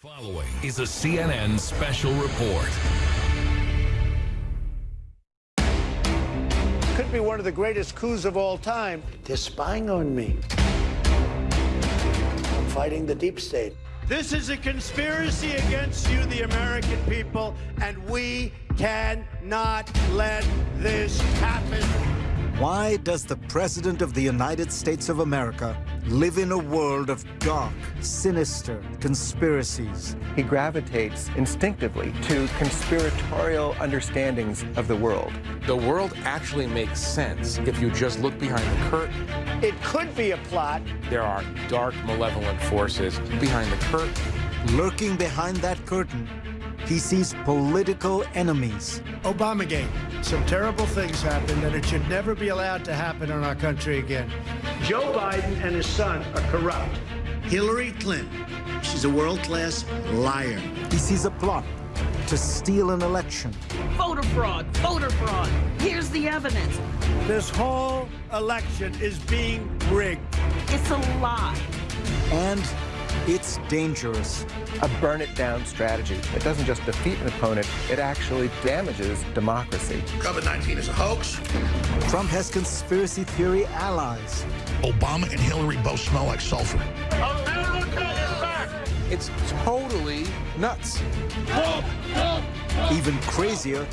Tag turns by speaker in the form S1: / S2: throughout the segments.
S1: Following is a CNN special report.
S2: Could be one of the greatest coups of all time. They're spying on me. I'm fighting the deep state. This is a conspiracy against you, the American people, and we cannot let this happen.
S3: Why does the President of the United States of America live in a world of dark, sinister conspiracies?
S4: He gravitates instinctively to conspiratorial understandings of the world.
S5: The world actually makes sense if you just look behind the curtain.
S2: It could be a plot.
S5: There are dark, malevolent forces behind the curtain.
S3: Lurking behind that curtain, he sees political enemies.
S2: Obamagate. Some terrible things happened, and it should never be allowed to happen in our country again. Joe Biden and his son are corrupt. Hillary Clinton, she's a world-class liar.
S3: He sees a plot to steal an election.
S6: Voter fraud, voter fraud. Here's the evidence.
S2: This whole election is being rigged.
S6: It's a lie.
S3: And it's dangerous.
S4: A burn it down strategy. It doesn't just defeat an opponent, it actually damages democracy.
S7: COVID 19 is a hoax.
S3: Trump has conspiracy theory allies.
S7: Obama and Hillary both smell like sulfur. America is back.
S5: It's totally nuts.
S3: Even crazier,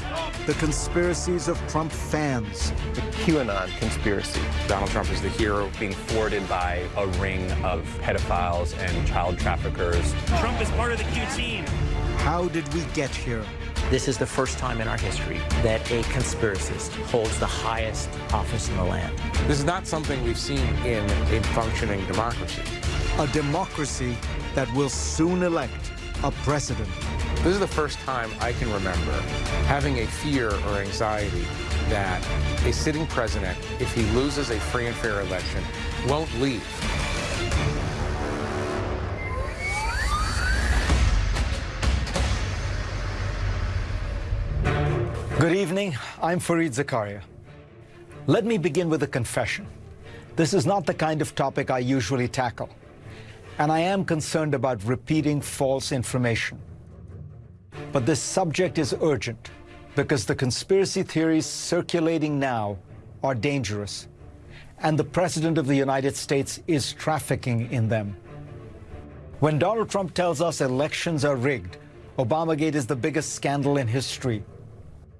S3: the conspiracies of Trump fans.
S4: The QAnon conspiracy.
S5: Donald Trump is the hero.
S8: being thwarted by a ring of pedophiles and child traffickers.
S9: Trump is part of the Q team.
S3: How did we get here?
S10: This is the first time in our history that a conspiracist holds the highest office in the land.
S5: This is not something we've seen in a functioning democracy.
S3: A democracy that will soon elect a president.
S5: This is the first time I can remember having a fear or anxiety that a sitting president, if he loses a free and fair election, won't leave.
S3: Good evening. I'm Fareed Zakaria. Let me begin with a confession. This is not the kind of topic I usually tackle, and I am concerned about repeating false information. But this subject is urgent because the conspiracy theories circulating now are dangerous, and the President of the United States is trafficking in them. When Donald Trump tells us elections are rigged, Obamagate is the biggest scandal in history.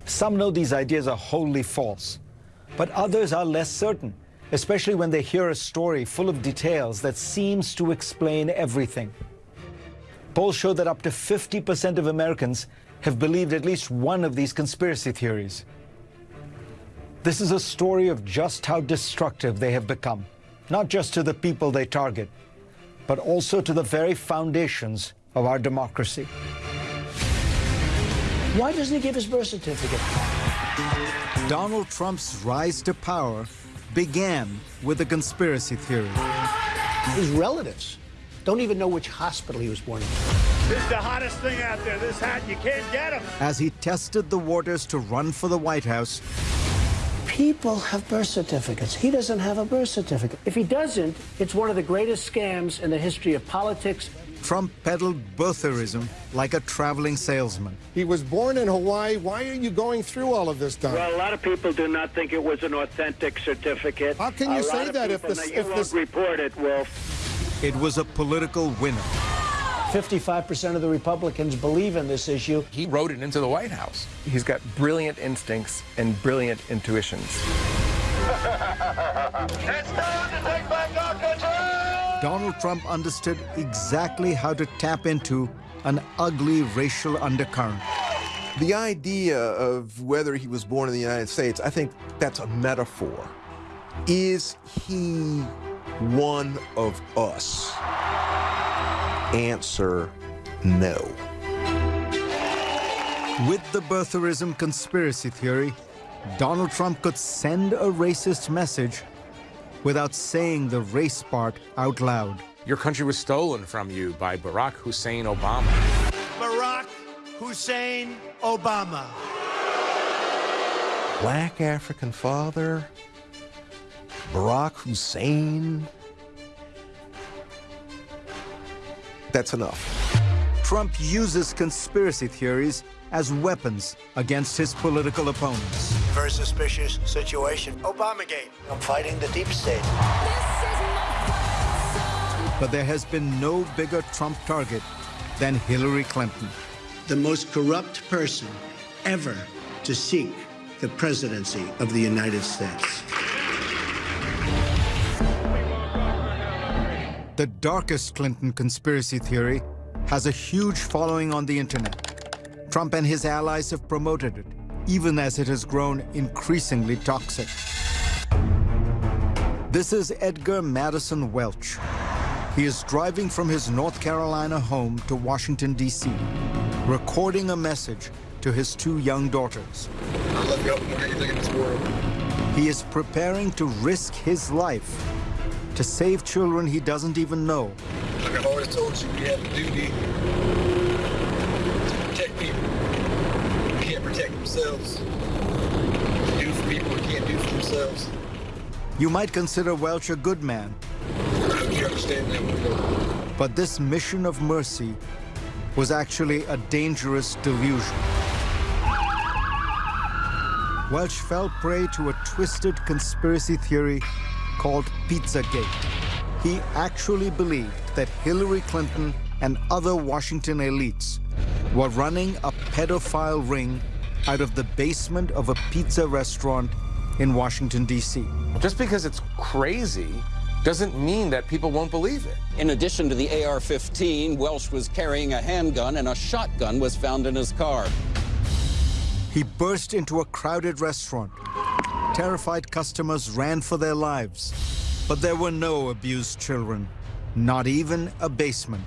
S3: Some know these ideas are wholly false, but others are less certain, especially when they hear a story full of details that seems to explain everything. Polls show that up to 50% of Americans have believed at least one of these conspiracy theories. This is a story of just how destructive they have become, not just to the people they target, but also to the very foundations of our democracy.
S2: Why doesn't he give his birth certificate?
S3: Donald Trump's rise to power began with a conspiracy theory.
S2: His relatives don't even know which hospital he was born in. This is the hottest thing out there. This hat, you can't get him.
S3: As he tested the waters to run for the White House,
S2: People have birth certificates. He doesn't have a birth certificate. If he doesn't, it's one of the greatest scams in the history of politics.
S3: Trump peddled birtherism like a traveling salesman.
S11: He was born in Hawaii. Why are you going through all of this, Don?
S2: Well, a lot of people do not think it was an authentic certificate.
S11: How can you
S2: a
S11: say that if
S2: people,
S11: this-
S2: now, you
S11: if
S2: won't
S11: this-
S2: report it, Wolf.
S3: It was a political winner.
S2: 55% of the Republicans believe in this issue.
S5: He rode it into the White House.
S4: He's got brilliant instincts and brilliant intuitions. It's time to take my documentary.
S3: Donald Trump understood exactly how to tap into an ugly racial undercurrent.
S12: The idea of whether he was born in the United States, I think that's a metaphor. Is he one of us? Answer no.
S3: With the birtherism conspiracy theory, Donald Trump could send a racist message without saying the race part out loud.
S5: Your country was stolen from you by Barack Hussein Obama.
S2: Barack Hussein Obama.
S12: Black African father, Barack Hussein. That's enough.
S3: Trump uses conspiracy theories as weapons against his political opponents.
S2: Very suspicious situation. Obamagate. I'm fighting the deep state.
S3: But there has been no bigger Trump target than Hillary Clinton.
S2: The most corrupt person ever to seek the presidency of the United States.
S3: The darkest Clinton conspiracy theory has a huge following on the internet. Trump and his allies have promoted it, even as it has grown increasingly toxic. This is Edgar Madison Welch. He is driving from his North Carolina home to Washington, D.C., recording a message to his two young daughters.
S13: I love you more than anything in this world.
S3: He is preparing to risk his life to save children he doesn't even know.
S13: Like I've always told you, we have a duty to protect people who can't protect themselves. Do for people who can't do for themselves.
S3: You might consider Welch a good man.
S13: I hope you understand that.
S3: But this mission of mercy was actually a dangerous delusion. Welch fell prey to a twisted conspiracy theory called Pizzagate. He actually believed that Hillary Clinton and other Washington elites were running a pedophile ring out of the basement of a pizza restaurant in Washington, D.C.
S5: Just because it's crazy doesn't mean that people won't believe it.
S14: In addition to the AR-15, Welch was carrying a handgun and a shotgun was found in his car.
S3: He burst into a crowded restaurant. Terrified customers ran for their lives. But there were no abused children, not even a basement.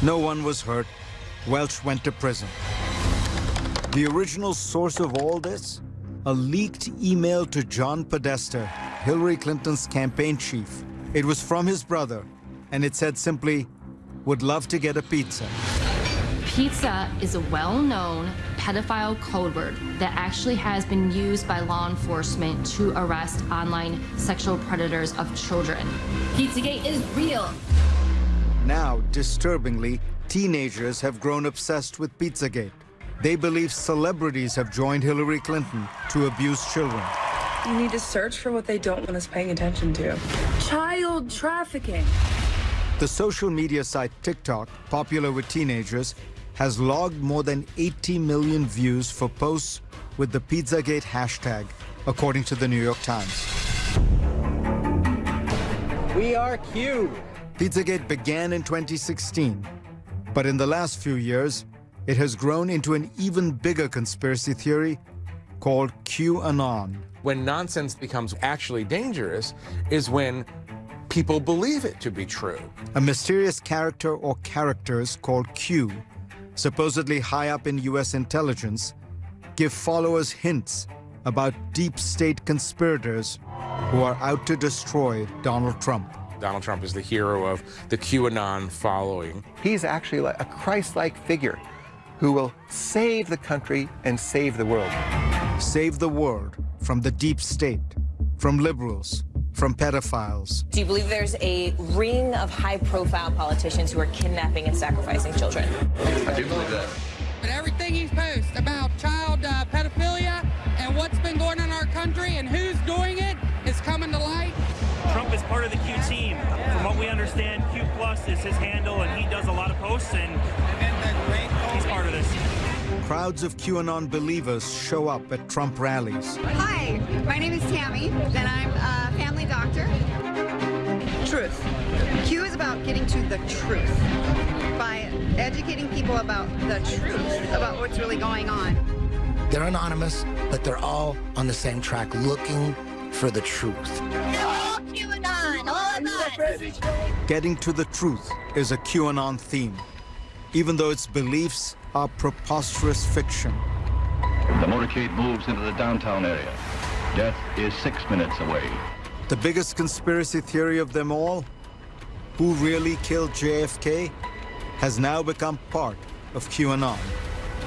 S3: No one was hurt. Welch went to prison. The original source of all this? A leaked email to John Podesta, Hillary Clinton's campaign chief. It was from his brother, and it said simply, would love to get a pizza.
S15: Pizza is a well-known pedophile code word that actually has been used by law enforcement to arrest online sexual predators of children.
S16: Pizzagate is real.
S3: Now, disturbingly, teenagers have grown obsessed with Pizzagate. They believe celebrities have joined Hillary Clinton to abuse children.
S17: You need to search for what they don't want us paying attention to. Child trafficking.
S3: The social media site TikTok, popular with teenagers, has logged more than 80 million views for posts with the Pizzagate hashtag, according to the New York Times.
S10: We are Q.
S3: Pizzagate began in 2016, but in the last few years, it has grown into an even bigger conspiracy theory called QAnon.
S5: When nonsense becomes actually dangerous is when people believe it to be true.
S3: A mysterious character or characters called Q supposedly high up in U.S. intelligence, give followers hints about deep state conspirators who are out to destroy Donald Trump.
S5: Donald Trump is the hero of the QAnon following.
S4: He's actually a Christ-like figure who will save the country and save the world.
S3: Save the world from the deep state, from liberals, from pedophiles.
S18: Do you believe there's a ring of high-profile politicians who are kidnapping and sacrificing children?
S13: I do believe that.
S19: But everything he's posted about child uh, pedophilia and what's been going on in our country and who's doing it is coming to light.
S9: Trump is part of the Q team. From what we understand, Q Plus is his handle, and he does a lot of posts, and
S3: Crowds of QAnon believers show up at Trump rallies.
S20: Hi, my name is Tammy, and I'm a family doctor. Truth. Q is about getting to the truth by educating people about the truth, about what's really going on.
S21: They're anonymous, but they're all on the same track looking for the truth.
S20: All QAnon, all of us.
S3: Getting to the truth is a QAnon theme, even though its beliefs are preposterous fiction.
S22: The motorcade moves into the downtown area. Death is six minutes away.
S3: The biggest conspiracy theory of them all, who really killed JFK, has now become part of QAnon.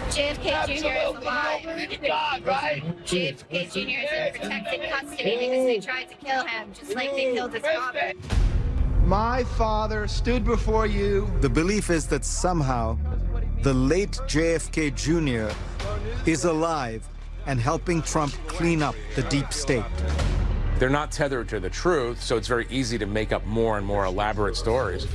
S20: JFK Jr. is alive.
S13: God, right?
S20: JFK Jr. is in protected custody because they tried to kill him, just like they killed his father.
S23: My father stood before you.
S3: The belief is that somehow the late JFK Jr. is alive and helping Trump clean up the deep state.
S5: They're not tethered to the truth, so it's very easy to make up more and more elaborate stories.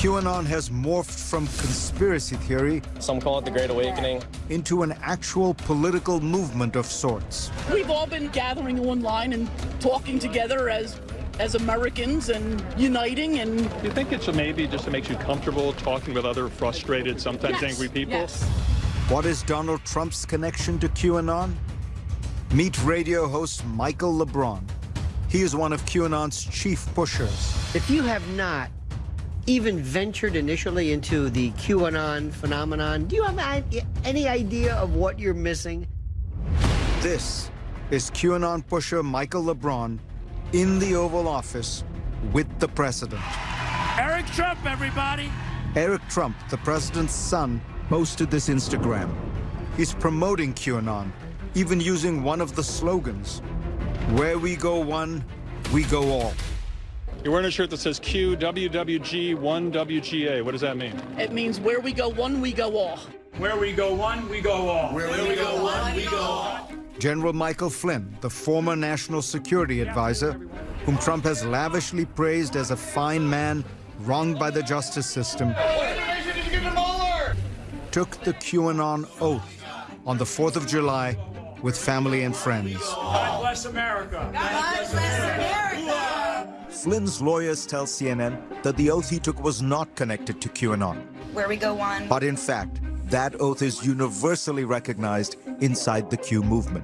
S3: QAnon has morphed from conspiracy theory,
S24: some call it the Great Awakening,
S3: into an actual political movement of sorts.
S25: We've all been gathering online and talking together as as Americans and uniting and
S23: you think it's maybe just to make you comfortable talking with other frustrated, sometimes
S25: yes,
S23: angry people?
S25: Yes.
S3: What is Donald Trump's connection to QAnon? Meet radio host Michael LeBron. He is one of QAnon's chief pushers.
S2: If you have not even ventured initially into the QAnon phenomenon, do you have any idea of what you're missing?
S3: This is QAnon pusher Michael LeBron in the Oval Office with the president.
S9: Eric Trump, everybody!
S3: Eric Trump, the president's son, posted this Instagram. He's promoting QAnon, even using one of the slogans, where we go one, we go all.
S23: You're wearing a shirt that says QWWG 1WGA. What does that mean?
S25: It means where we go one, we go all.
S9: Where we go one, we go all.
S26: Where, where we, we go, go one, we go all.
S3: General Michael Flynn, the former national security advisor, whom Trump has lavishly praised as a fine man wronged by the justice system, took the QAnon oath on the 4th of July with family and friends.
S9: God bless America. God bless
S3: America. Flynn's lawyers tell CNN that the oath he took was not connected to QAnon.
S27: Where we go one.
S3: But in fact, that oath is universally recognized inside the Q movement.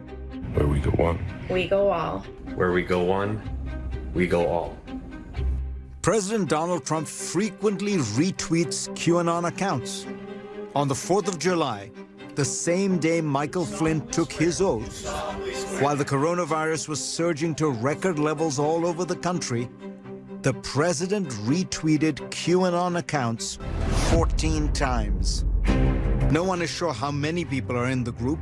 S28: Where we go one.
S27: We go all.
S28: Where we go one, we go all.
S3: President Donald Trump frequently retweets QAnon accounts. On the 4th of July, the same day Michael Flynn took his oath, while the coronavirus was surging to record levels all over the country, the president retweeted QAnon accounts 14 times. No one is sure how many people are in the group,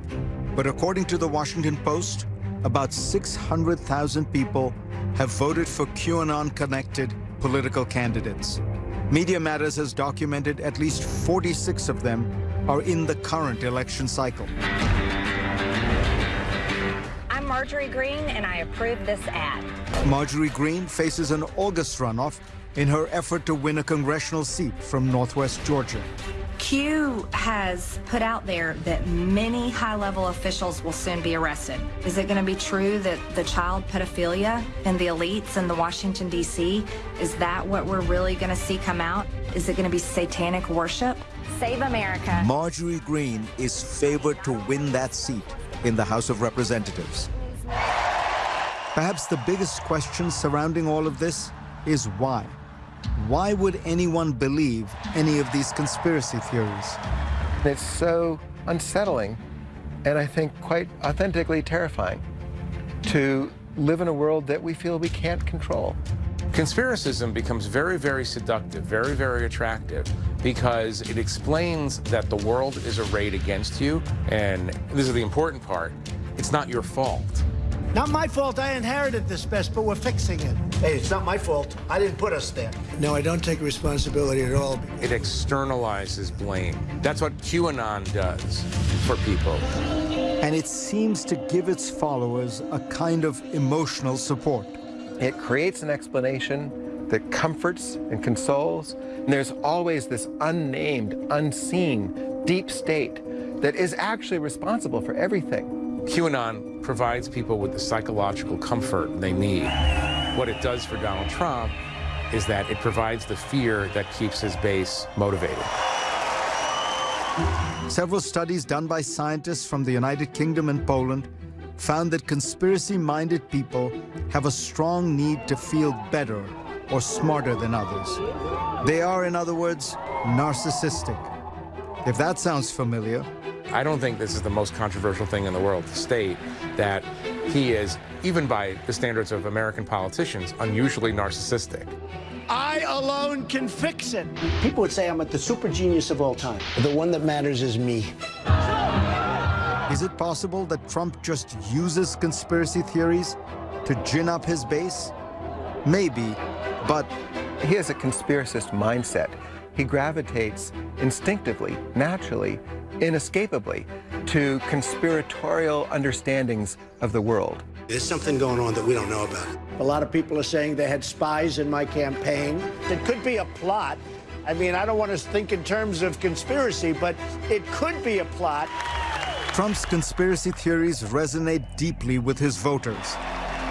S3: but according to the Washington Post, about 600,000 people have voted for QAnon-connected political candidates. Media Matters has documented at least 46 of them are in the current election cycle.
S27: I'm Marjorie Greene, and I approve this ad.
S3: Marjorie Greene faces an August runoff in her effort to win a congressional seat from Northwest Georgia.
S27: Q has put out there that many high-level officials will soon be arrested. Is it going to be true that the child pedophilia and the elites in the Washington, D.C., is that what we're really going to see come out? Is it going to be satanic worship? Save America.
S3: Marjorie Greene is favored to win that seat in the House of Representatives. Perhaps the biggest question surrounding all of this is why? Why would anyone believe any of these conspiracy theories?
S4: It's so unsettling and I think quite authentically terrifying to live in a world that we feel we can't control.
S5: Conspiracism becomes very, very seductive, very, very attractive because it explains that the world is arrayed against you. And this is the important part. It's not your fault.
S2: Not my fault. I inherited this mess, but we're fixing it. Hey, it's not my fault. I didn't put us there. No, I don't take responsibility at all.
S5: It externalizes blame. That's what QAnon does for people.
S3: And it seems to give its followers a kind of emotional support.
S4: It creates an explanation that comforts and consoles. And there's always this unnamed, unseen, deep state that is actually responsible for everything.
S5: QAnon provides people with the psychological comfort they need. What it does for Donald Trump is that it provides the fear that keeps his base motivated.
S3: Several studies done by scientists from the United Kingdom and Poland found that conspiracy-minded people have a strong need to feel better or smarter than others. They are, in other words, narcissistic. If that sounds familiar,
S5: I don't think this is the most controversial thing in the world to state that he is, even by the standards of American politicians, unusually narcissistic.
S2: I alone can fix it. People would say I'm at the super genius of all time. The one that matters is me.
S3: Is it possible that Trump just uses conspiracy theories to gin up his base? Maybe, but...
S4: He has a conspiracist mindset he gravitates instinctively, naturally, inescapably to conspiratorial understandings of the world.
S2: There's something going on that we don't know about. A lot of people are saying they had spies in my campaign. It could be a plot. I mean, I don't want to think in terms of conspiracy, but it could be a plot.
S3: Trump's conspiracy theories resonate deeply with his voters.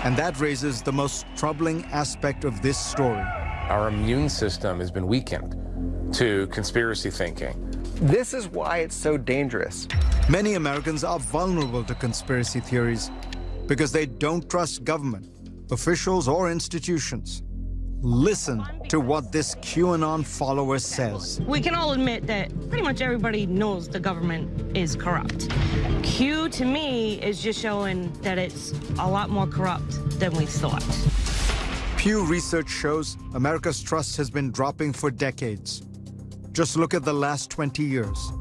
S3: And that raises the most troubling aspect of this story.
S5: Our immune system has been weakened to conspiracy thinking.
S4: This is why it's so dangerous.
S3: Many Americans are vulnerable to conspiracy theories because they don't trust government, officials, or institutions. Listen to what this QAnon follower says.
S24: We can all admit that pretty much everybody knows the government is corrupt. Q, to me, is just showing that it's a lot more corrupt than we thought.
S3: Pew Research shows America's trust has been dropping for decades. Just look at the last 20 years.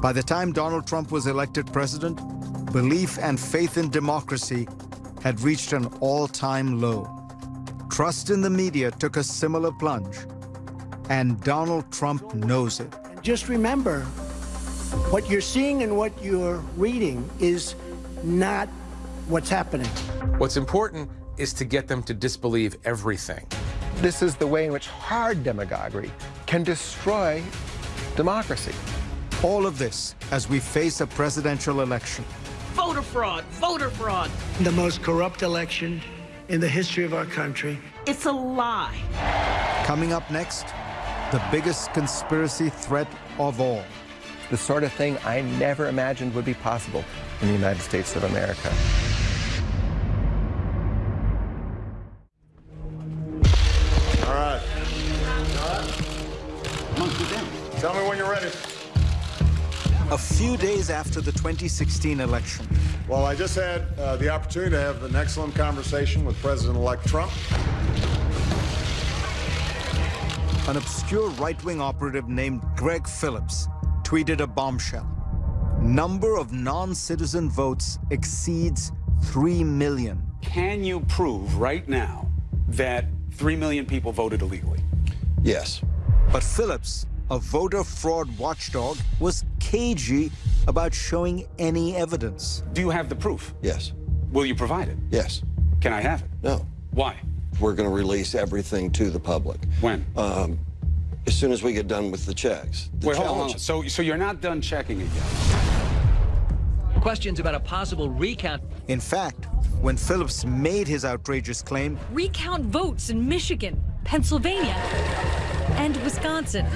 S3: By the time Donald Trump was elected president, belief and faith in democracy had reached an all-time low. Trust in the media took a similar plunge, and Donald Trump knows it.
S2: Just remember, what you're seeing and what you're reading is not what's happening.
S5: What's important is to get them to disbelieve everything.
S4: This is the way in which hard demagoguery can destroy democracy.
S3: All of this as we face a presidential election.
S25: Voter fraud, voter fraud.
S2: The most corrupt election in the history of our country.
S25: It's a lie.
S3: Coming up next, the biggest conspiracy threat of all.
S4: The sort of thing I never imagined would be possible in the United States of America.
S3: A few days after the 2016 election.
S29: Well, I just had uh, the opportunity to have an excellent conversation with President-elect Trump.
S3: An obscure right-wing operative named Greg Phillips tweeted a bombshell. Number of non-citizen votes exceeds 3 million.
S30: Can you prove right now that 3 million people voted illegally?
S29: Yes.
S3: But Phillips, a voter fraud watchdog, was cagey about showing any evidence.
S30: Do you have the proof?
S29: Yes.
S30: Will you provide it?
S29: Yes.
S30: Can I have it?
S29: No.
S30: Why?
S29: We're going to release everything to the public.
S30: When?
S29: Um, as soon as we get done with the checks. The
S30: Wait, hold on,
S29: challenge-
S30: hold on. So, so you're not done checking it yet?
S31: Questions about a possible recount.
S3: In fact, when Phillips made his outrageous claim,
S32: Recount votes in Michigan, Pennsylvania, and Wisconsin.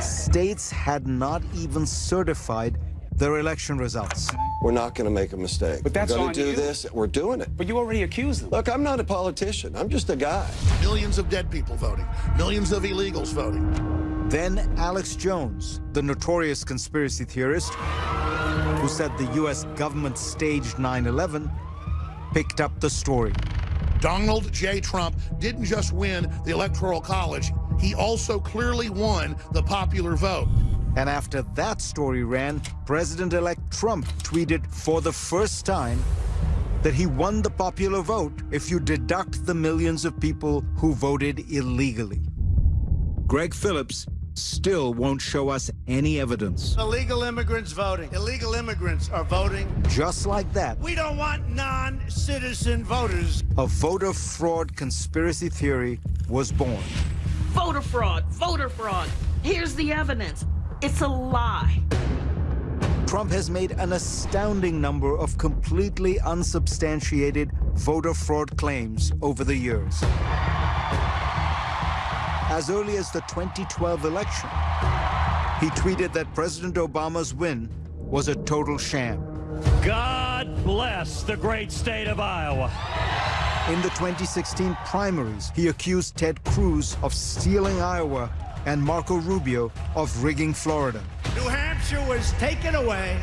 S3: states had not even certified their election results.
S29: We're not going to make a mistake.
S30: But that's
S29: We're going to do
S30: you.
S29: this. We're doing it.
S30: But you already accused them.
S29: Look, I'm not a politician. I'm just a guy.
S21: Millions of dead people voting, millions of illegals voting.
S3: Then Alex Jones, the notorious conspiracy theorist who said the U.S. government staged 9-11, picked up the story.
S21: Donald J. Trump didn't just win the Electoral College, he also clearly won the popular vote.
S3: And after that story ran, President-elect Trump tweeted for the first time that he won the popular vote if you deduct the millions of people who voted illegally. Greg Phillips still won't show us any evidence.
S2: Illegal immigrants voting. Illegal immigrants are voting.
S3: Just like that,
S2: We don't want non-citizen voters.
S3: a voter fraud conspiracy theory was born.
S25: Voter fraud, voter fraud. Here's the evidence. It's a lie.
S3: Trump has made an astounding number of completely unsubstantiated voter fraud claims over the years. As early as the 2012 election, he tweeted that President Obama's win was a total sham.
S33: God bless the great state of Iowa.
S3: In the 2016 primaries, he accused Ted Cruz of stealing Iowa and Marco Rubio of rigging Florida.
S2: New Hampshire was taken away.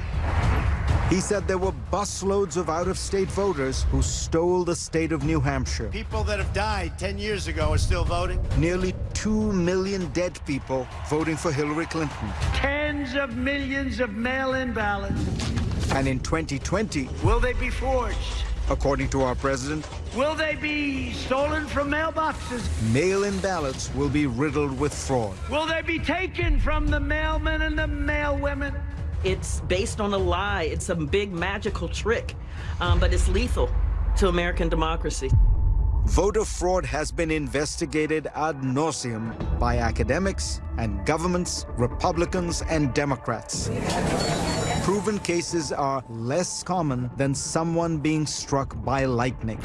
S3: He said there were busloads of out-of-state voters who stole the state of New Hampshire.
S2: People that have died 10 years ago are still voting.
S3: Nearly 2 million dead people voting for Hillary Clinton.
S2: Tens of millions of mail-in ballots.
S3: And in 2020,
S2: Will they be forged?
S3: According to our president,
S2: Will they be stolen from mailboxes?
S3: mail-in ballots will be riddled with fraud.
S2: Will they be taken from the mailmen and the mailwomen?
S34: It's based on a lie. It's a big magical trick, um, but it's lethal to American democracy.
S3: Voter fraud has been investigated ad nauseum by academics and governments, Republicans and Democrats. Proven cases are less common than someone being struck by lightning.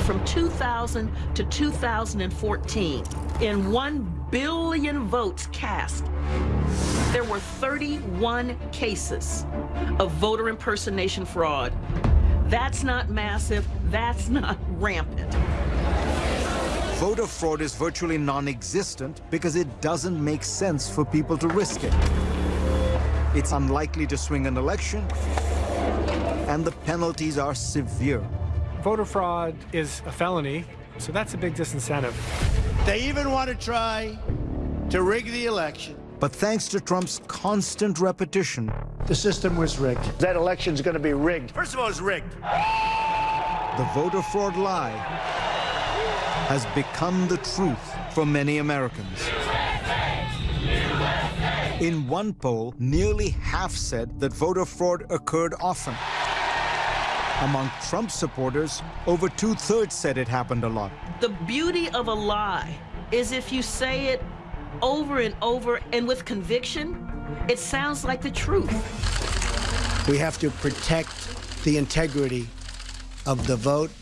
S34: From 2000 to 2014, in 1 billion votes cast, there were 31 cases of voter impersonation fraud. That's not massive, that's not rampant.
S3: Voter fraud is virtually non-existent because it doesn't make sense for people to risk it. It's um, unlikely to swing an election, and the penalties are severe.
S35: Voter fraud is a felony, so that's a big disincentive.
S2: They even want to try to rig the election.
S3: But thanks to Trump's constant repetition,
S2: The system was rigged. That election's going to be rigged. First of all, it's rigged.
S3: the voter fraud lie has become the truth for many Americans. In one poll, nearly half said that voter fraud occurred often. Among Trump supporters, over two-thirds said it happened a lot.
S34: The beauty of a lie is if you say it over and over and with conviction, it sounds like the truth.
S2: We have to protect the integrity of the vote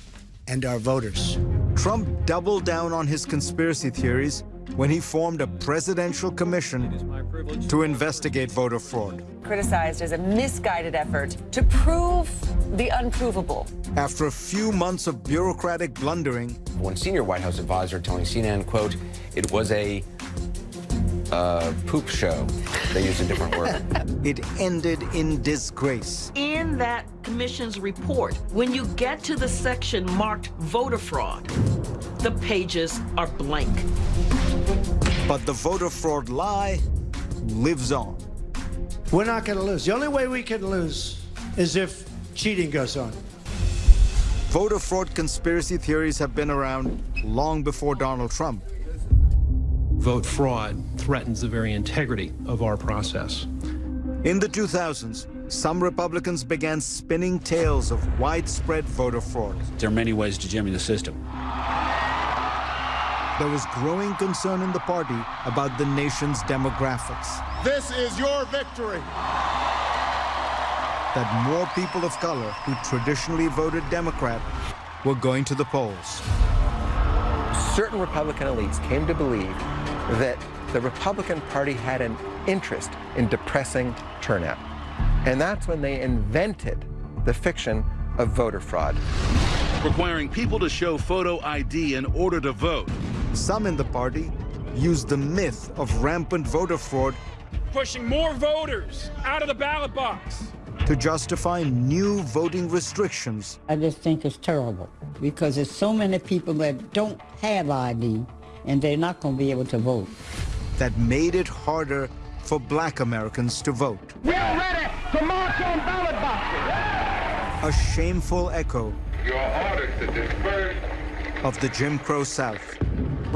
S2: and our voters.
S3: Trump doubled down on his conspiracy theories when he formed a presidential commission to investigate voter fraud.
S36: criticized as a misguided effort to prove the unprovable.
S3: After a few months of bureaucratic blundering,
S37: One senior White House advisor telling CNN, quote, it was a uh, poop show. They used a different word.
S3: it ended in disgrace.
S34: In that commission's report, when you get to the section marked voter fraud, the pages are blank.
S3: But the voter fraud lie lives on.
S2: We're not going to lose. The only way we can lose is if cheating goes on.
S3: Voter fraud conspiracy theories have been around long before Donald Trump.
S38: Vote fraud threatens the very integrity of our process.
S3: In the 2000s, some Republicans began spinning tales of widespread voter fraud.
S30: There are many ways to jimmy the system.
S3: There was growing concern in the party about the nation's demographics,
S29: This is your victory.
S3: that more people of color who traditionally voted Democrat were going to the polls.
S4: Certain Republican elites came to believe that the Republican Party had an interest in depressing turnout. And that's when they invented the fiction of voter fraud.
S39: requiring people to show photo ID in order to vote.
S3: Some in the party used the myth of rampant voter fraud
S40: Pushing more voters out of the ballot box.
S3: to justify new voting restrictions
S41: I just think it's terrible because there's so many people that don't have ID and they're not going to be able to vote.
S3: that made it harder for black Americans to vote.
S26: We're ready to march on ballot boxes.
S3: A shameful echo
S26: Your orders to disperse.
S3: of the Jim Crow South.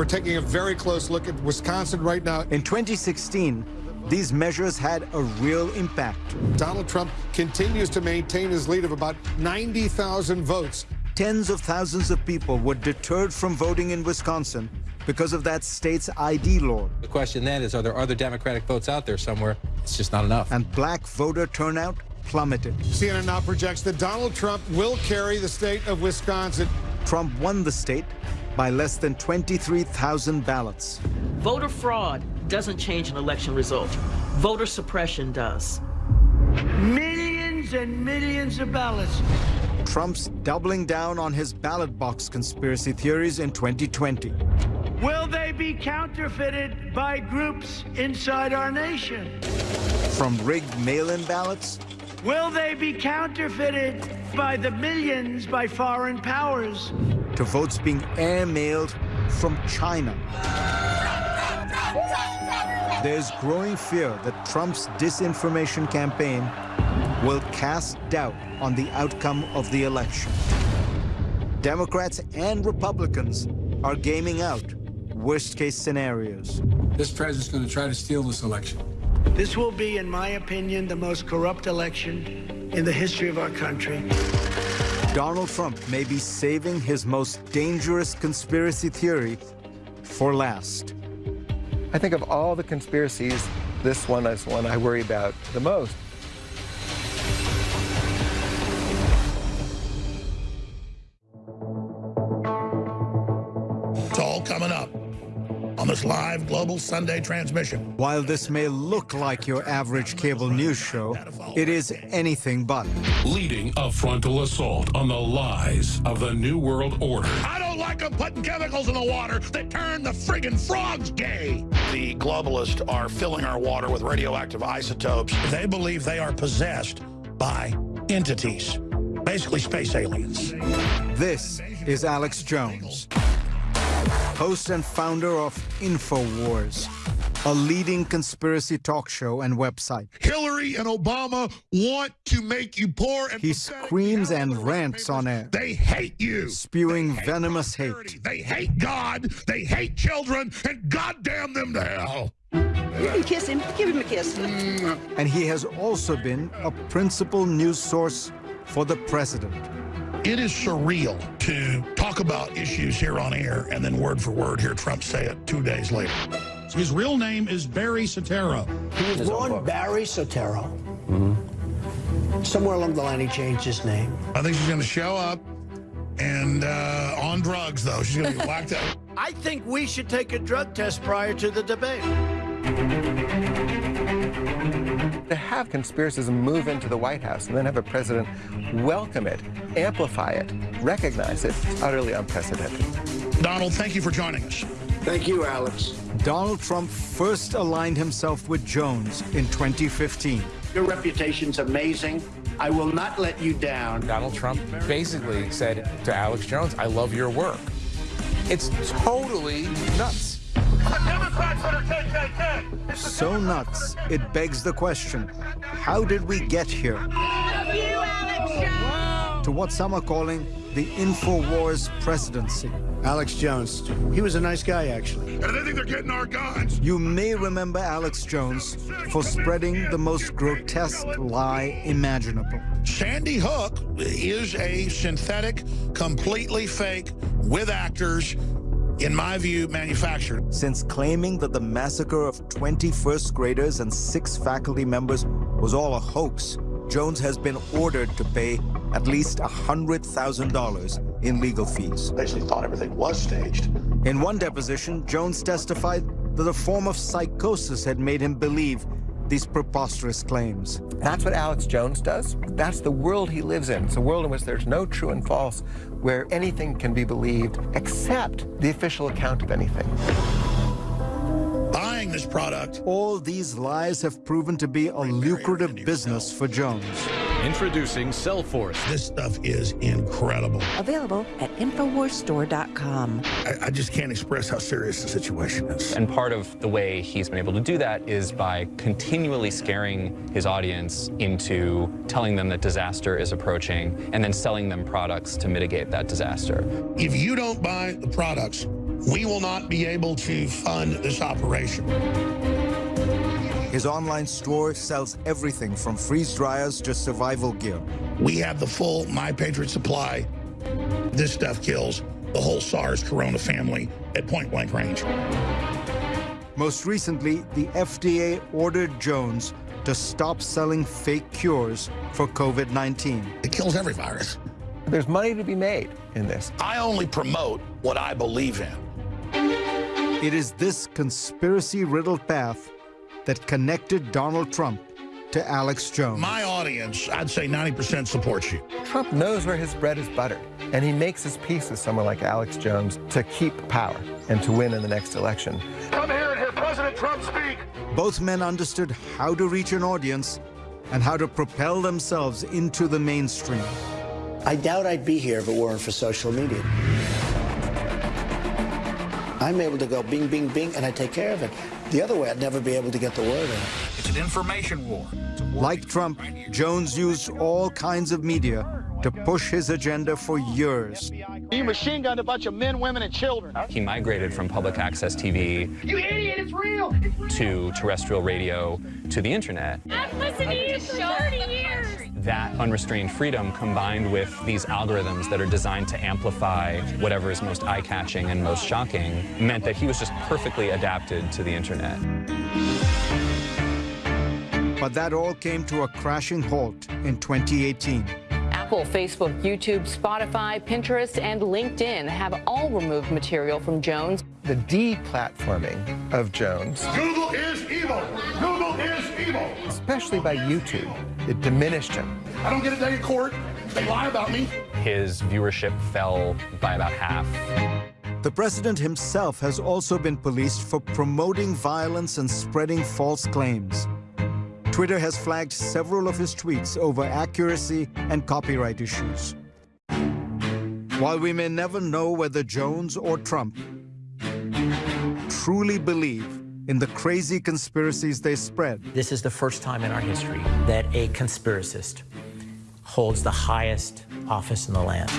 S29: We're taking a very close look at Wisconsin right now.
S3: In 2016, these measures had a real impact.
S29: Donald Trump continues to maintain his lead of about 90,000 votes.
S3: Tens of thousands of people were deterred from voting in Wisconsin because of that state's ID law.
S42: The question then is, are there other Democratic votes out there somewhere? It's just not enough.
S3: And black voter turnout plummeted.
S29: CNN now projects that Donald Trump will carry the state of Wisconsin.
S3: Trump won the state by less than 23,000 ballots.
S34: Voter fraud doesn't change an election result. Voter suppression does.
S2: Millions and millions of ballots.
S3: Trump's doubling down on his ballot box conspiracy theories in 2020.
S2: Will they be counterfeited by groups inside our nation?
S3: From rigged mail-in ballots
S2: Will they be counterfeited by the millions by foreign powers?
S3: To votes being air-mailed from China. There's growing fear that Trump's disinformation campaign will cast doubt on the outcome of the election. Democrats and Republicans are gaming out worst case scenarios.
S43: This president's going to try to steal this election.
S2: This will be, in my opinion, the most corrupt election in the history of our country.
S3: Donald Trump may be saving his most dangerous conspiracy theory for last.
S4: I think of all the conspiracies, this one is one I worry about the most.
S21: It's all coming up on this live global Sunday transmission.
S3: While this may look like your average cable news show, it is anything but.
S44: Leading a frontal assault on the lies of the New World Order.
S21: I don't like them putting chemicals in the water that turn the friggin' frogs gay. The globalists are filling our water with radioactive isotopes. They believe they are possessed by entities, basically space aliens.
S3: This is Alex Jones, host and founder of InfoWars, a leading conspiracy talk show and website.
S21: Hillary and Obama want to make you poor and
S3: He screams and rants on air,
S21: they hate you.
S3: spewing venomous hate.
S21: They hate God, they hate children, and goddamn them to hell.
S34: You can kiss him. Give him a kiss.
S3: And he has also been a principal news source for the president.
S21: It is surreal to talk about issues here on air and then word for word hear Trump say it two days later. His real name is Barry Soetoro.
S2: He was born Barry Soetoro.
S21: Mm-hmm.
S2: Somewhere along the line, he changed his name.
S21: I think she's going to show up and uh, on drugs, though. She's going to be whacked out.
S2: I think we should take a drug test prior to the debate.
S4: To have conspiracism move into the White House and then have a president welcome it, amplify it, recognize it, it's utterly unprecedented.
S21: Donald, thank you for joining us.
S2: Thank you, Alex.
S3: Donald Trump first aligned himself with Jones in 2015.
S2: Your reputation's amazing. I will not let you down.
S37: Donald Trump basically said to Alex Jones, I love your work. It's totally nuts.
S3: So nuts, it begs the question, how did we get here? To what some are calling the InfoWars presidency.
S2: Alex Jones. He was a nice guy, actually.
S21: And they think they're getting our guns.
S3: You may remember Alex Jones for spreading the most grotesque lie imaginable.
S21: Sandy Hook is a synthetic, completely fake, with actors, in my view, manufactured.
S3: Since claiming that the massacre of 20 first graders and six faculty members was all a hoax, Jones has been ordered to pay at least $100,000 in legal fees.
S21: Basically thought everything was staged.
S3: In one deposition, Jones testified that a form of psychosis had made him believe these preposterous claims.
S4: That's what Alex Jones does. That's the world he lives in. It's a world in which there's no true and false, where anything can be believed except the official account of anything.
S21: Buying this product.
S3: All these lies have proven to be a lucrative business for Jones.
S44: Introducing Cellforce.
S21: This stuff is incredible.
S36: Available at InfoWarsStore.com.
S21: I, I just can't express how serious the situation is.
S45: And part of the way he's been able to do that is by continually scaring his audience into telling them that disaster is approaching and then selling them products to mitigate that disaster.
S21: If you don't buy the products, we will not be able to fund this operation.
S3: His online store sells everything from freeze dryers to survival gear.
S21: We have the full My Patriot supply. This stuff kills the whole SARS corona family at point blank range.
S3: Most recently, the FDA ordered Jones to stop selling fake cures for COVID 19.
S21: It kills every virus.
S4: There's money to be made in this.
S21: I only promote what I believe in.
S3: It is this conspiracy riddled path that connected Donald Trump to Alex Jones.
S21: My audience, I'd say 90% supports you.
S4: Trump knows where his bread is buttered, and he makes his peace with someone like Alex Jones to keep power and to win in the next election.
S21: Come here and hear President Trump speak.
S3: Both men understood how to reach an audience and how to propel themselves into the mainstream.
S2: I doubt I'd be here if it weren't for social media. I'm able to go bing, bing, bing, and I take care of it. The other way, I'd never be able to get the word out.
S46: It's an information war.
S3: Like Trump, Jones used all kinds of media to push his agenda for years.
S26: You machine gunned a bunch of men, women, and children.
S45: He migrated from public access TV
S26: You idiot, it's real!
S45: to terrestrial radio to the internet.
S26: I've listened to you for 30 years!
S45: That unrestrained freedom combined with these algorithms that are designed to amplify whatever is most eye-catching and most shocking meant that he was just perfectly adapted to the internet.
S3: But that all came to a crashing halt in 2018.
S47: Apple, Facebook, YouTube, Spotify, Pinterest, and LinkedIn have all removed material from Jones.
S4: The deplatforming of Jones,
S21: Google is evil! Google is evil!
S4: especially by YouTube, it diminished him.
S21: I don't get a day in court. They lie about me.
S45: His viewership fell by about half.
S3: The president himself has also been policed for promoting violence and spreading false claims. Twitter has flagged several of his tweets over accuracy and copyright issues. While we may never know whether Jones or Trump truly believe in the crazy conspiracies they spread,
S48: This is the first time in our history that a conspiracist holds the highest office in the land.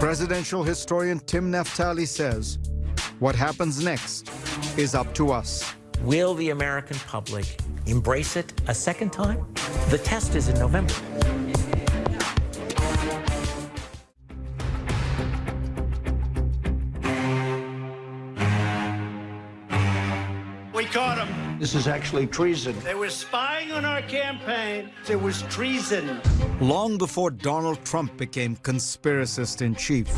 S3: presidential historian Tim Naftali says what happens next is up to us.
S48: Will the American public embrace it a second time? The test is in November.
S49: This is actually treason.
S2: They were spying on our campaign. It was treason.
S3: Long before Donald Trump became conspiracist in chief,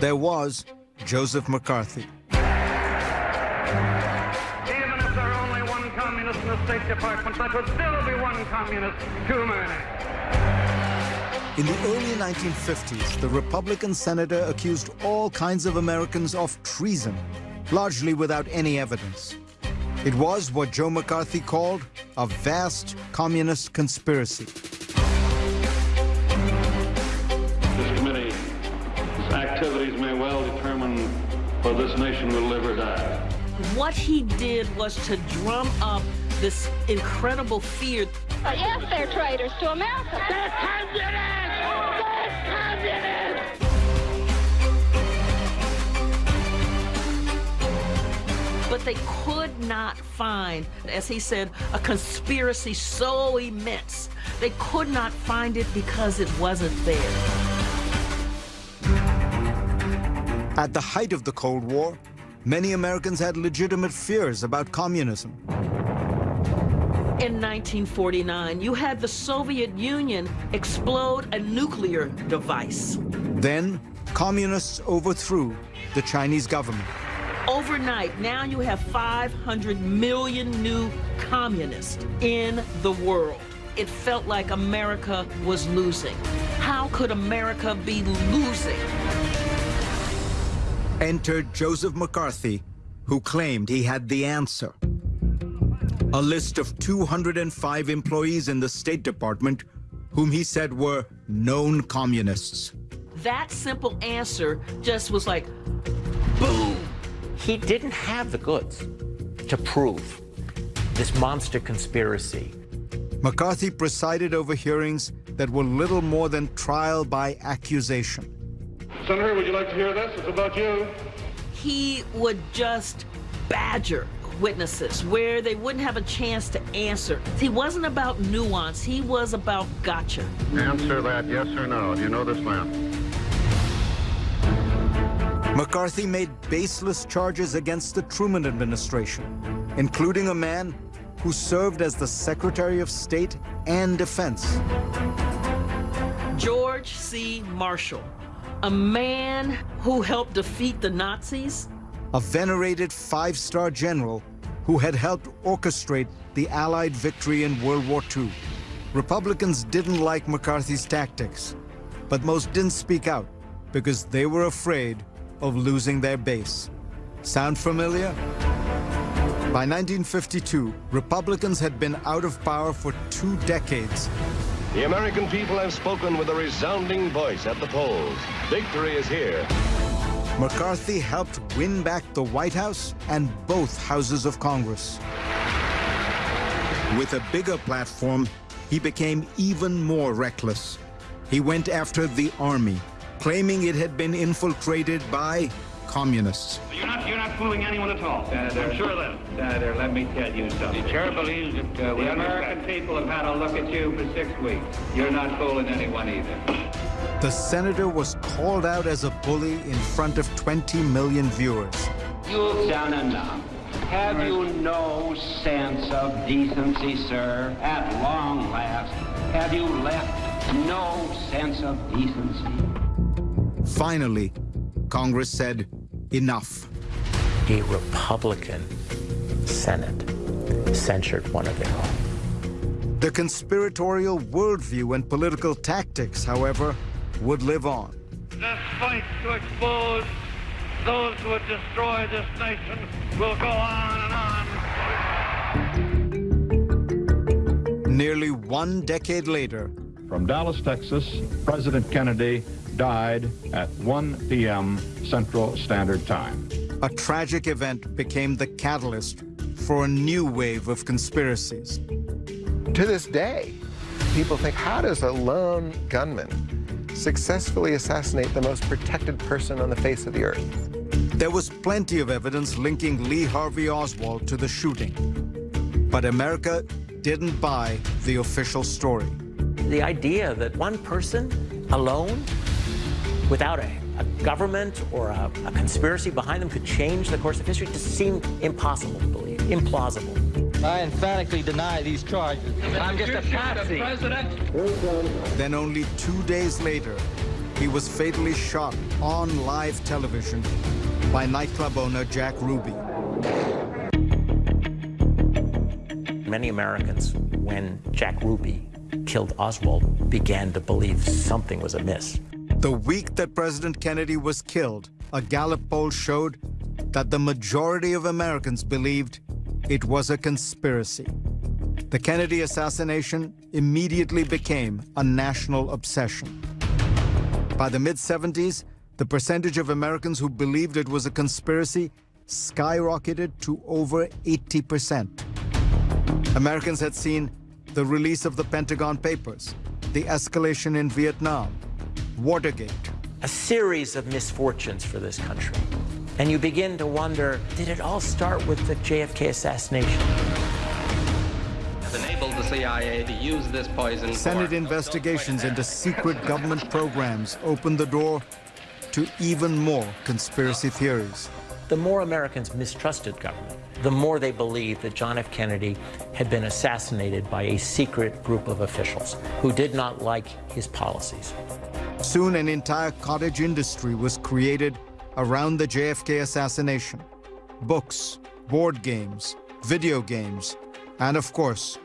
S3: there was Joseph McCarthy.
S26: Even if there are only one communist in the State Department, that would still be one communist too many.
S3: In the early 1950s, the Republican senator accused all kinds of Americans of treason, largely without any evidence. It was what Joe McCarthy called a vast communist conspiracy.
S50: This committee's activities may well determine whether this nation will live or die.
S34: What he did was to drum up this incredible fear.
S26: Yes, they're traitors to America. They're communists!
S34: But they could not find, as he said, a conspiracy so immense. They could not find it because it wasn't there.
S3: At the height of the Cold War, many Americans had legitimate fears about communism.
S34: In 1949, you had the Soviet Union explode a nuclear device.
S3: Then, communists overthrew the Chinese government.
S34: Overnight, now you have 500 million new communists in the world. It felt like America was losing. How could America be losing?
S3: Entered Joseph McCarthy, who claimed he had the answer. A list of 205 employees in the State Department whom he said were known communists.
S34: That simple answer just was like.
S48: He didn't have the goods to prove this monster conspiracy.
S3: McCarthy presided over hearings that were little more than trial by accusation.
S50: Senator, would you like to hear this? It's about you.
S34: He would just badger witnesses where they wouldn't have a chance to answer. He wasn't about nuance, he was about gotcha.
S50: Answer that yes or no. Do you know this man?
S3: McCarthy made baseless charges against the Truman administration, including a man who served as the Secretary of State and Defense.
S34: George C. Marshall, a man who helped defeat the Nazis,
S3: a venerated five-star general who had helped orchestrate the Allied victory in World War II. Republicans didn't like McCarthy's tactics, but most didn't speak out because they were afraid of losing their base. Sound familiar? By 1952, Republicans had been out of power for two decades.
S51: The American people have spoken with a resounding voice at the polls. Victory is here.
S3: McCarthy helped win back the White House and both houses of Congress.
S46: With a bigger platform, he became even more reckless. He went after the army, claiming it had been infiltrated by communists.
S52: You're not, you're not fooling anyone at all. Senator, I'm sure then. Senator, let me tell you something. The chair believes that uh, the American people have had a look at you for six weeks. You're not fooling anyone either.
S3: The senator was called out as a bully in front of 20 million viewers.
S49: You've done enough. Have you no sense of decency, sir? At long last, have you left no sense of decency?
S3: Finally, Congress said, enough.
S48: A Republican Senate censured one of their own.
S3: The conspiratorial worldview and political tactics, however, would live on.
S52: This fight to expose those who would destroy this nation will go on and
S3: on. Nearly one decade later,
S53: from Dallas, Texas, President Kennedy died at 1 p.m. Central Standard Time.
S3: A tragic event became the catalyst for a new wave of conspiracies.
S4: To this day, people think, how does a lone gunman successfully assassinate the most protected person on the face of the earth?
S3: There was plenty of evidence linking Lee Harvey Oswald to the shooting. But America didn't buy the official story.
S48: The idea that one person alone, without a, a government or a, a, conspiracy behind them, could change the course of history just seemed impossible to believe, implausible.
S54: I emphatically deny these charges. I'm just a patsy.
S3: Then only two days later, he was fatally shot on live television by nightclub owner Jack Ruby.
S48: Many Americans, when Jack Ruby killed Oswald, began to believe something was amiss.
S3: The week that President Kennedy was killed, a Gallup poll showed that the majority of Americans believed it was a conspiracy. The Kennedy assassination immediately became a national obsession. By the mid-70s, the percentage of Americans who believed it was a conspiracy skyrocketed to over 80%. Americans had seen the release of the Pentagon Papers, the escalation in Vietnam, Watergate.
S48: A series of misfortunes for this country. And you begin to wonder, did it all start with the JFK assassination?
S54: Has enabled the CIA to use this poison
S3: Senate investigations into secret government programs opened the door to even more conspiracy theories.
S48: The more Americans mistrusted government, the more they believed that John F. Kennedy had been assassinated by a secret group of officials who did not like his policies.
S3: Soon an entire cottage industry was created around the JFK assassination. Books, board games, video games, and of course,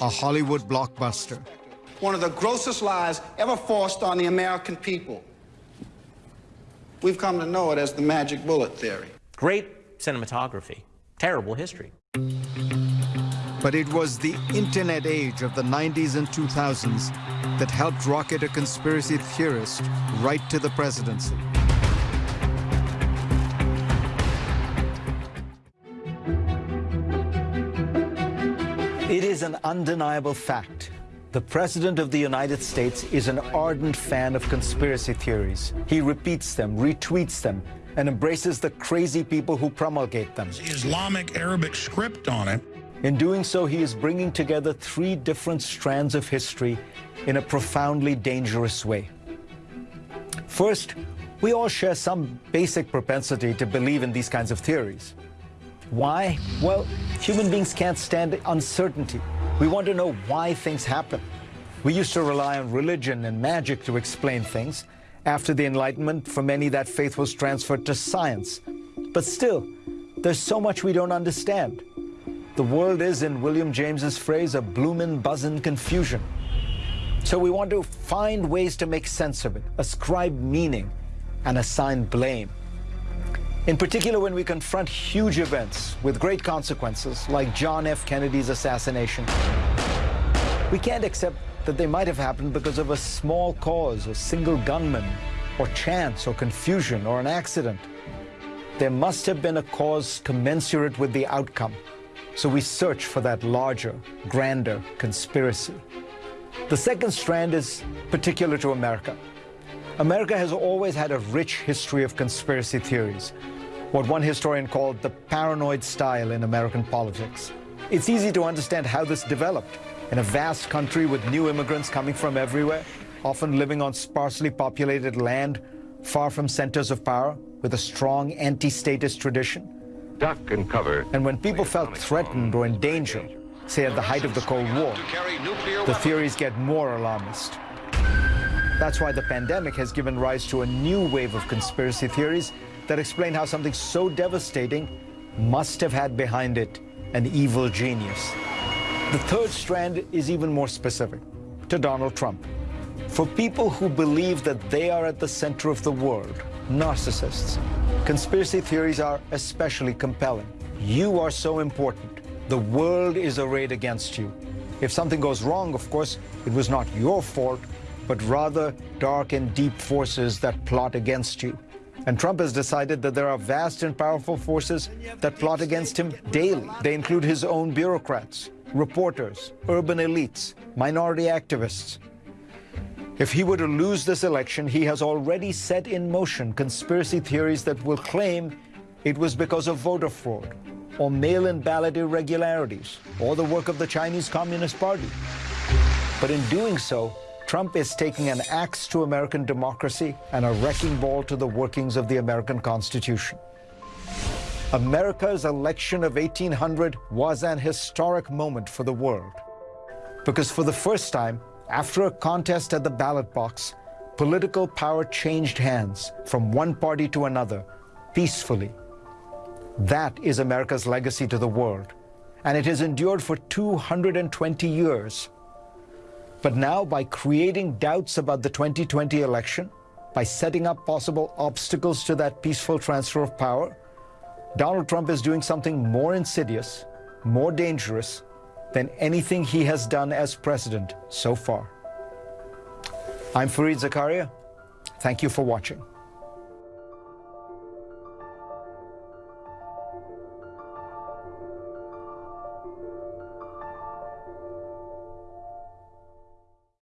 S3: a Hollywood blockbuster.
S55: One of the grossest lies ever forced on the American people. We've come to know it as the magic bullet theory.
S48: Great cinematography, terrible history.
S3: But it was the internet age of the 90s and 2000s that helped rocket a conspiracy theorist right to the presidency. It is an undeniable fact. The President of the United States is an ardent fan of conspiracy theories. He repeats them, retweets them, and embraces the crazy people who promulgate them.
S21: Islamic Arabic script on it.
S3: In doing so, he is bringing together three different strands of history in a profoundly dangerous way. First, we all share some basic propensity to believe in these kinds of theories. Why? Well, human beings can't stand uncertainty. We want to know why things happen. We used to rely on religion and magic to explain things. After the Enlightenment, for many, that faith was transferred to science. But still, there's so much we don't understand. The world is, in William James's phrase, a bloomin' buzzin' confusion. So we want to find ways to make sense of it, ascribe meaning, and assign blame. In particular, when we confront huge events with great consequences, like John F. Kennedy's assassination, we can't accept that they might have happened because of a small cause, a single gunman, or chance, or confusion, or an accident. There must have been a cause commensurate with the outcome. So we search for that larger, grander conspiracy. The second strand is particular to America. America has always had a rich history of conspiracy theories, what one historian called the paranoid style in American politics. It's easy to understand how this developed. In a vast country with new immigrants coming from everywhere, often living on sparsely populated land, far from centers of power, with a strong anti-statist tradition.
S51: Duck and cover.
S3: And when people felt threatened or in danger, say at the height of the Cold War, the theories get more alarmist. That's why the pandemic has given rise to a new wave of conspiracy theories that explain how something so devastating must have had behind it an evil genius. The third strand is even more specific, to Donald Trump. For people who believe that they are at the center of the world, narcissists, conspiracy theories are especially compelling. You are so important. The world is arrayed against you. If something goes wrong, of course, it was not your fault, but rather dark and deep forces that plot against you. And Trump has decided that there are vast and powerful forces that plot against him daily. They include his own bureaucrats, reporters, urban elites, minority activists. If he were to lose this election, he has already set in motion conspiracy theories that will claim it was because of voter fraud, or mail-in ballot irregularities, or the work of the Chinese Communist Party. But in doing so, Trump is taking an axe to American democracy and a wrecking ball to the workings of the American Constitution. America's election of 1800 was an historic moment for the world. Because for the first time, after a contest at the ballot box, political power changed hands from one party to another, peacefully. That is America's legacy to the world, and it has endured for 220 years. But now, by creating doubts about the 2020 election, by setting up possible obstacles to that peaceful transfer of power, Donald Trump is doing something more insidious, more dangerous than anything he has done as president so far. I'm Fareed Zakaria. Thank you for watching.